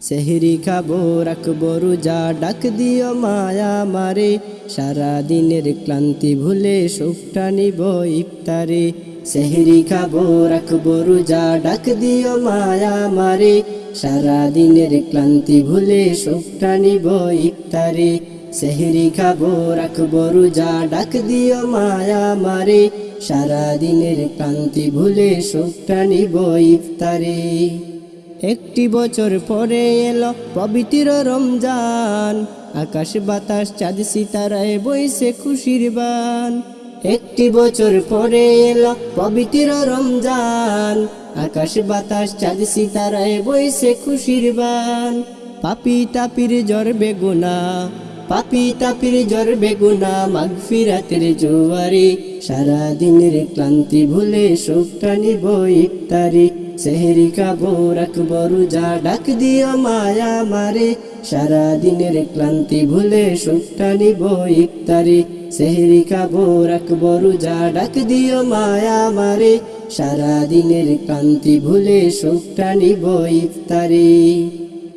সেহরি খাব, রাখব রোজা, ডাক দিও মায়া মারে। সারা দিনের ক্লান্তি ভুলে সুখটা নিব ইফতারে। সেহরি খাব, রাখব রোজা, ডাক দিও মায়া মারে। সারা দিনের ক্লান্তি ভুলে সুখটা নিব ইফতারে। সেহরি খাব, রাখব রোজা, ডাক দিও মায়া মারে। সারা দিনের ক্লান্তি ভুলে সুখটা নিব ইফতারে। একটি বছর পরে এলো পবিত্র রমজান। আকাশ বাতাস, চাঁদ সিতারায় বইছে খুশির বান। একটি বছর পরে এলো পবিত্র রমজান। আকাশ বাতাস, চাঁদ সিতারায় বইছে খুশির বান। পাপি তাপির জ্বর বেগুনা, পাপি তাপির জ্বর বেগুনা মাঘ ফিরাতের জোয়ারে সারা ক্লান্তি ভুলে সুখটা নিব ইফতারি। সেহেরি খাব রাখব রোজা, ডাক দিও মায়া মারে সারা দিনের ক্লান্তি ভুলে সুখটা নিব ইফতারি। সেহেরি খাব রাখব রোজা, ডাক দিও মায়া মারে সারা দিনের ক্লান্তি ভুলে সুখটা নিব ইফতারি।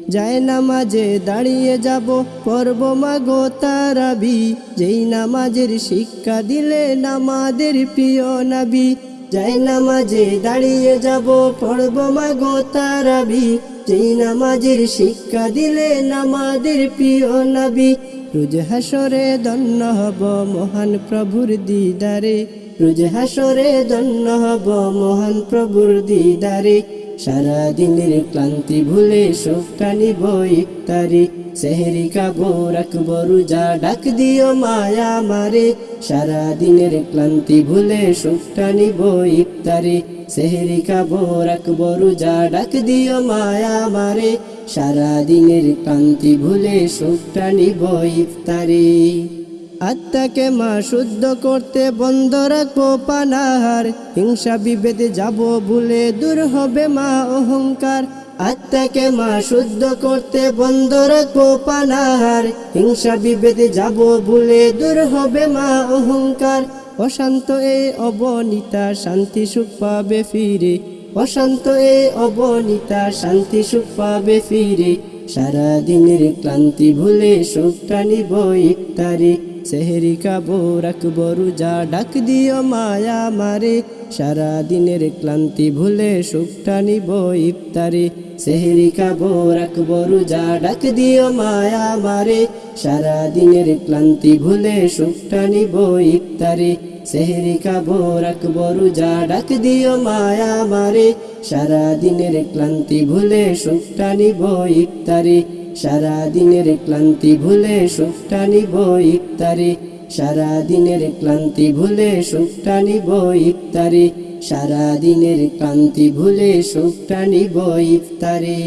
যায় নামাজে দাঁড়িয়ে যাব পর্ব মাগো তারাবি। যেই নামাজের শিক্ষা দিলে নামাদের প্রিয় নাবি। যাই নামাজে দাঁড়িয়ে যাব পড়ব মাগো তারাবি যেই নামাজের শিক্ষা দিলে নামাদের প্রিয় নাবি রোজ হাসরে দন্ন হব মহান প্রভুর দিদারে। রোজ হাসরে দন্ন হব মহান প্রভুর দিদারে। সারা দিনের ক্লান্তি ভুলে সুখটা নিব ইফতারি সেহেরি খাব রাখব, রোজা ডাক দিও মায়া মারে। সারা দিনের ক্লান্তি ভুলে সুখটা নিব ইফতারি সেহেরি খাব রাখব, রোজা ডাক দিও মায়া মারে। সারা দিনের ক্লান্তি ভুলে সুখটা নিব ইফতারি আত্মাকে মা শুদ্ধ করতে বন্ধ রাখব পানাহার। হিংসা বিভেদে যাব ভুলে দূর হবে মা অহংকার। আত্মাকে মা শুদ্ধ করতে বন্ধ রাখব পানাহার। হিংসা বিভেদে যাব ভুলে দূর হবে মা অহংকার। অশান্ত এই অবনিতা শান্তি সুখ পাবে ফিরে। অশান্ত এই অবনিতা শান্তি সুখ পাবে ফিরে। সারা দিনের ক্লান্তি ভুলে সুখটা নিব ইফতারি সেহেরি খাব, রাখব, রোজা, ডাক দিও মায়া মারে। সারা দিনের ক্লান্তি ভুলে সুখটা নিব ইফতারি সেহেরি খাব, রাখব, রোজা, ডাক দিও মায়া মারে। সারা দিনের ক্লান্তি ভুলে সুখটা নিব সেহেরি খাব রাখব রোজা ডাক দিও মায়া মারে। সারা দিনের ক্লান্তি ভুলে সুখটা নিব ইফতারি। সারা দিনের ক্লান্তি ভুলে সুখটা নিব ইফতারি। সারা দিনের ক্লান্তি ভুলে সুখটা নিব ইফতারি। সারা দিনের ক্লান্তি ভুলে সুখটা নিব ইফতারি।